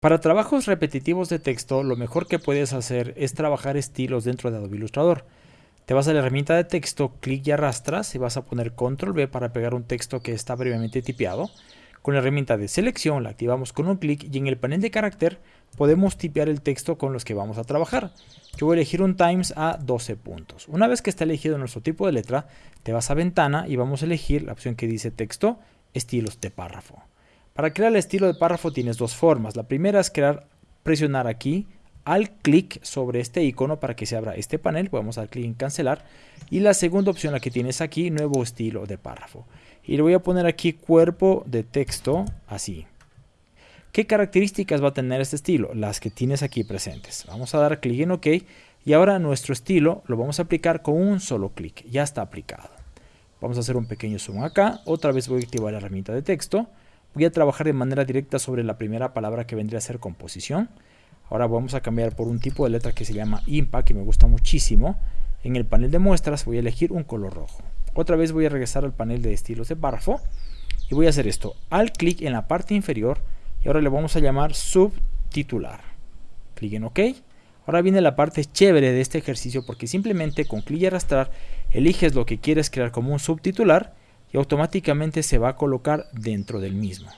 Para trabajos repetitivos de texto, lo mejor que puedes hacer es trabajar estilos dentro de Adobe Illustrator. Te vas a la herramienta de texto, clic y arrastras y vas a poner control V para pegar un texto que está previamente tipeado. Con la herramienta de selección la activamos con un clic y en el panel de carácter podemos tipear el texto con los que vamos a trabajar. Yo voy a elegir un Times a 12 puntos. Una vez que está elegido nuestro tipo de letra, te vas a ventana y vamos a elegir la opción que dice texto, estilos de párrafo. Para crear el estilo de párrafo tienes dos formas. La primera es crear, presionar aquí al clic sobre este icono para que se abra este panel. A dar clic en cancelar. Y la segunda opción, la que tienes aquí, nuevo estilo de párrafo. Y le voy a poner aquí cuerpo de texto así. ¿Qué características va a tener este estilo? Las que tienes aquí presentes. Vamos a dar clic en OK y ahora nuestro estilo lo vamos a aplicar con un solo clic. Ya está aplicado. Vamos a hacer un pequeño zoom acá. Otra vez voy a activar la herramienta de texto Voy a trabajar de manera directa sobre la primera palabra que vendría a ser composición. Ahora vamos a cambiar por un tipo de letra que se llama IMPA, que me gusta muchísimo. En el panel de muestras voy a elegir un color rojo. Otra vez voy a regresar al panel de estilos de párrafo y voy a hacer esto. Al clic en la parte inferior y ahora le vamos a llamar subtitular. Clic en OK. Ahora viene la parte chévere de este ejercicio porque simplemente con clic y arrastrar eliges lo que quieres crear como un subtitular y automáticamente se va a colocar dentro del mismo.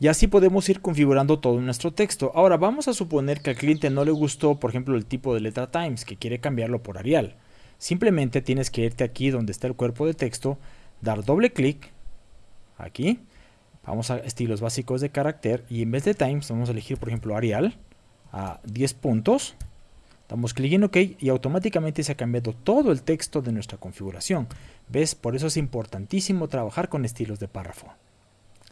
Y así podemos ir configurando todo nuestro texto. Ahora vamos a suponer que al cliente no le gustó, por ejemplo, el tipo de letra Times, que quiere cambiarlo por Arial. Simplemente tienes que irte aquí donde está el cuerpo de texto, dar doble clic, aquí, vamos a estilos básicos de carácter y en vez de Times vamos a elegir, por ejemplo, Arial a 10 puntos Damos clic en OK y automáticamente se ha cambiado todo el texto de nuestra configuración. ¿Ves? Por eso es importantísimo trabajar con estilos de párrafo.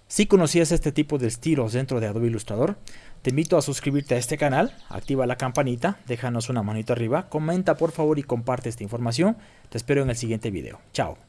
Si conocías este tipo de estilos dentro de Adobe Illustrator, te invito a suscribirte a este canal, activa la campanita, déjanos una manito arriba, comenta por favor y comparte esta información. Te espero en el siguiente video. Chao.